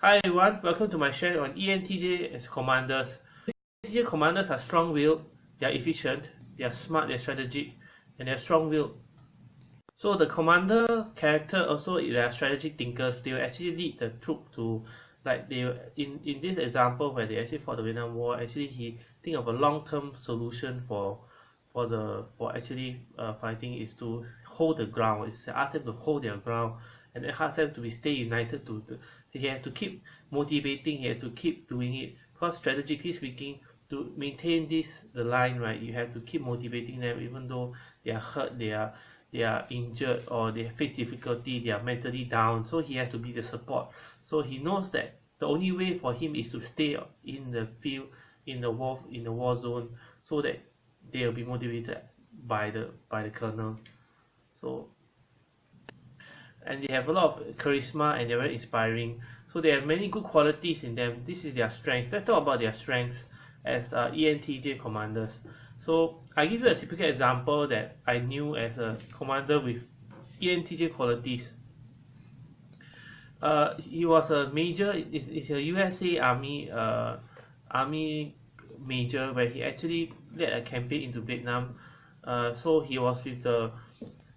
Hi everyone, welcome to my share on ENTJ as commanders. ENTJ commanders are strong-willed, they are efficient, they are smart, they are strategic, and they are strong-willed. So the commander character also they are strategic thinkers. They will actually lead the troop to like they in in this example where they actually fought the Vietnam War. Actually, he think of a long-term solution for for the for actually uh, fighting is to hold the ground. It's ask them to hold their ground and then them to be stay united. To, to he have to keep motivating. He has to keep doing it because strategically speaking, to maintain this the line right, you have to keep motivating them even though they are hurt. They are they are injured or they face difficulty they are mentally down so he has to be the support so he knows that the only way for him is to stay in the field in the war in the war zone so that they will be motivated by the by the colonel so and they have a lot of charisma and they're very inspiring so they have many good qualities in them this is their strength let's talk about their strengths as uh, ENTJ commanders so I give you a typical example that I knew as a commander with ENTJ qualities. Uh, he was a major, it's a USA Army uh, Army major where he actually led a campaign into Vietnam. Uh, so he was with the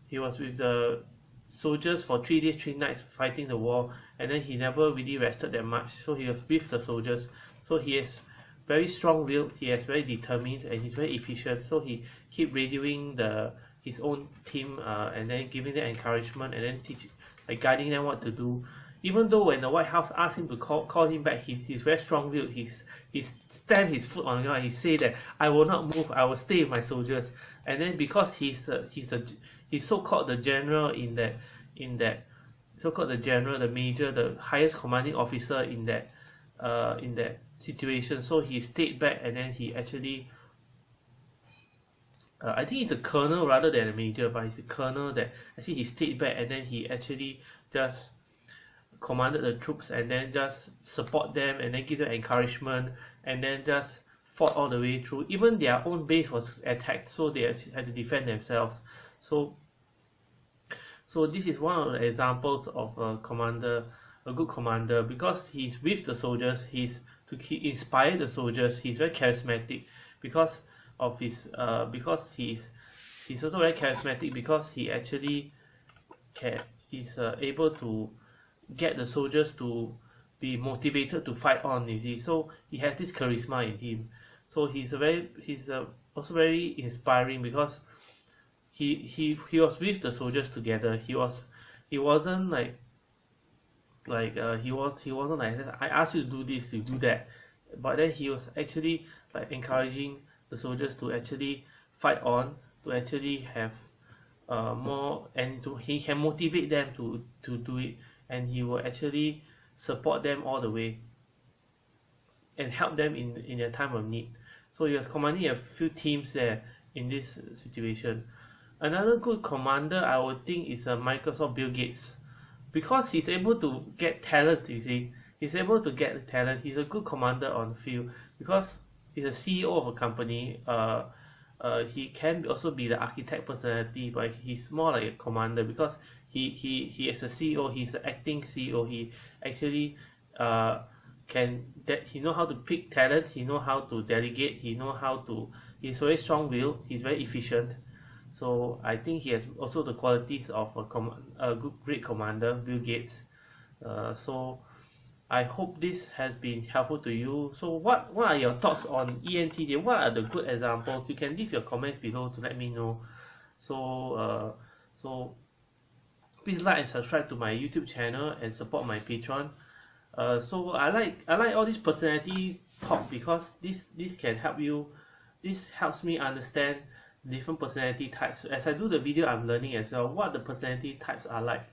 he was with the soldiers for three days, three nights fighting the war, and then he never really rested that much. So he was with the soldiers. So he has very strong will he is very determined and he's very efficient so he keep radioing the his own team uh, and then giving them encouragement and then teach like guiding them what to do even though when the White House asked him to call call him back he's, he's very strong-willed he's he stamped his foot on the ground. He said that I will not move. I will stay with my soldiers. And then because he's a, he's a he's so-called the general in that in that so-called the general the major the highest commanding officer in that uh, in that situation. So he stayed back and then he actually uh, I think he's a colonel rather than a major but he's a colonel that actually he stayed back and then he actually just commanded the troops and then just support them and then give them encouragement and then just fought all the way through. Even their own base was attacked so they had to defend themselves. So so this is one of the examples of a commander a good commander. Because he's with the soldiers he's to he inspire the soldiers he's very charismatic because of his uh because he's he's also very charismatic because he actually can he's uh, able to get the soldiers to be motivated to fight on you see. So he has this charisma in him. So he's a very he's a, also very inspiring because he he he was with the soldiers together. He was he wasn't like like uh, he was he wasn't like I asked you to do this you do that. But then he was actually like encouraging the soldiers to actually fight on to actually have uh, more and to he can motivate them to to do it and he will actually support them all the way and help them in in their time of need. So was commanding a few teams there in this situation. Another good commander I would think is a uh, Microsoft Bill Gates. Because he's able to get talent you see. He's able to get talent. He's a good commander on the field because he's a CEO of a company uh, uh, he can also be the architect personality but he's more like a commander because he he he is a CEO he's the acting CEO he actually uh, can that he know how to pick talent he know how to delegate he know how to he's very strong will he's very efficient. So I think he has also the qualities of a, com a good great commander Bill Gates. Uh, so I hope this has been helpful to you. So what what are your thoughts on ENTJ what are the good examples? You can leave your comments below to let me know. So uh, so please like and subscribe to my YouTube channel and support my Patreon. Uh, so I like I like all this personality talk because this this can help you this helps me understand different personality types. As I do the video I'm learning as well what the personality types are like.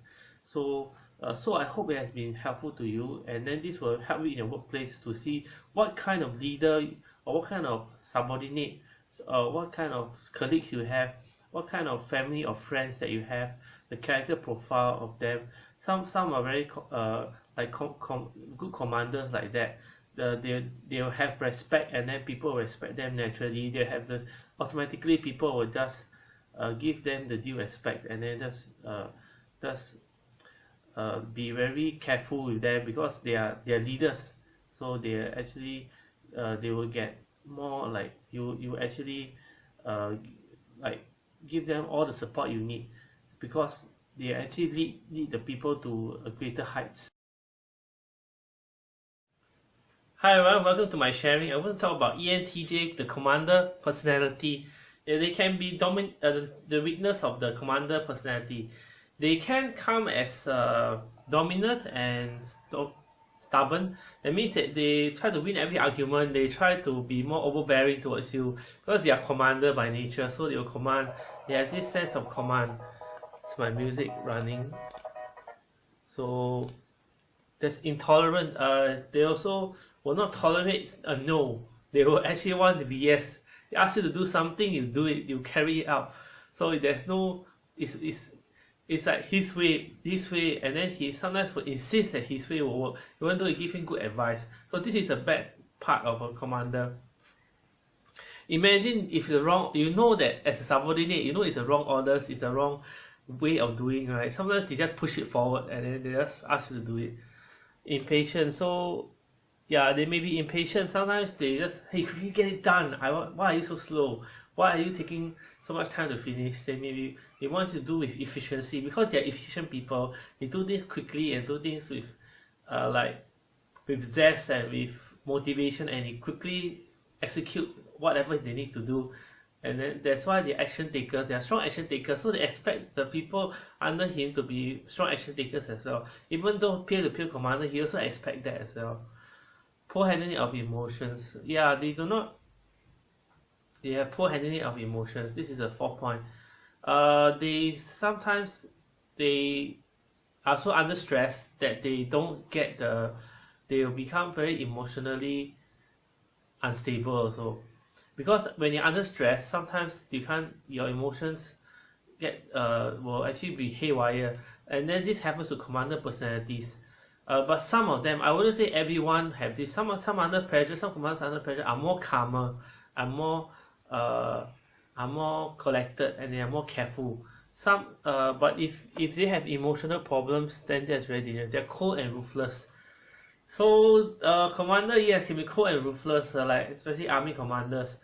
So uh, so I hope it has been helpful to you and then this will help you in your workplace to see what kind of leader or what kind of subordinate uh, what kind of colleagues you have what kind of family or friends that you have the character profile of them. Some some are very uh, like com com good commanders like that. Uh, they they'll have respect and then people respect them naturally. They have the automatically people will just uh, give them the due respect and then just uh, just uh, be very careful with them because they are they are leaders so they actually uh, they will get more like you you actually uh, like give them all the support you need because they actually lead lead the people to a greater heights Hi everyone, welcome to my sharing. I want to talk about ENTJ, the commander personality. They can be domin uh, the weakness of the commander personality. They can come as uh, dominant and st stubborn. That means that they try to win every argument. They try to be more overbearing towards you because they are commander by nature. So they will command. They have this sense of command. It's my music running. So that's intolerant. Uh, they also will not tolerate a no. They will actually want to be yes. They ask you to do something, you do it, you carry it out. So there's no, it's, it's, it's like his way, his way, and then he sometimes will insist that his way will work, even though you give him good advice. So this is a bad part of a commander. Imagine if the wrong, you know that as a subordinate, you know it's the wrong orders, it's the wrong way of doing, right? Sometimes they just push it forward and then they just ask you to do it. Impatient. So yeah, they may be impatient. Sometimes they just, hey, can you get it done? I want, why are you so slow? Why are you taking so much time to finish? They maybe they want to do with efficiency because they're efficient people. They do things quickly and do things with, uh, like, with zest and with motivation, and they quickly execute whatever they need to do. And then that's why they're action takers. They are strong action takers, so they expect the people under him to be strong action takers as well. Even though peer-to-peer commander, he also expect that as well poor handling of emotions. Yeah they do not they have poor handling of emotions. This is a fourth point. Uh they sometimes they are so under stress that they don't get the they will become very emotionally unstable also. Because when you're under stress sometimes you can't your emotions get uh will actually be haywire. And then this happens to commander personalities uh, but some of them, I wouldn't say everyone have this. Some some under pressure, some commanders under pressure are more calmer, are more uh, are more collected, and they are more careful. Some uh, but if if they have emotional problems, then that's very dangerous. They're cold and ruthless. So uh, commander yes can be cold and ruthless, uh, like especially army commanders.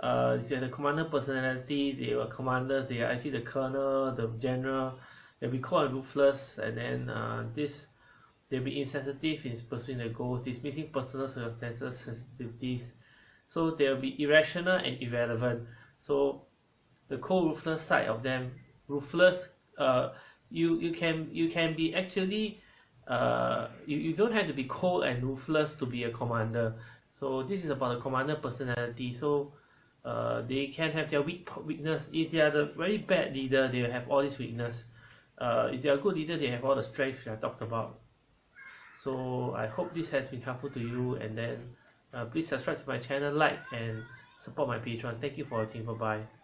Uh, they the commander personality. They were commanders. They are actually the colonel, the general. They'll be cold and ruthless, and then uh, this They'll be insensitive in pursuing their goals, dismissing personal circumstances, sensitivities. So they'll be irrational and irrelevant. So the cold ruthless side of them, ruthless, uh, you you can you can be actually uh, you, you don't have to be cold and ruthless to be a commander. So this is about the commander personality. So uh, they can have their weak weakness. If they are the very bad leader, they have all this weakness. Uh, if they are a good leader, they have all the strengths I talked about so I hope this has been helpful to you and then uh, please subscribe to my channel like and support my patreon. Thank you for watching. Bye bye